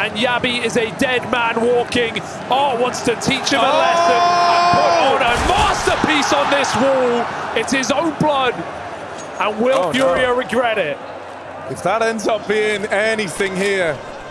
and Yabi is a dead man walking. Art wants to teach him a Oh! lesson and put oh! on a masterpiece on this wall. It's his own blood, and will Oh, no. Regret it? If that ends up being anything here,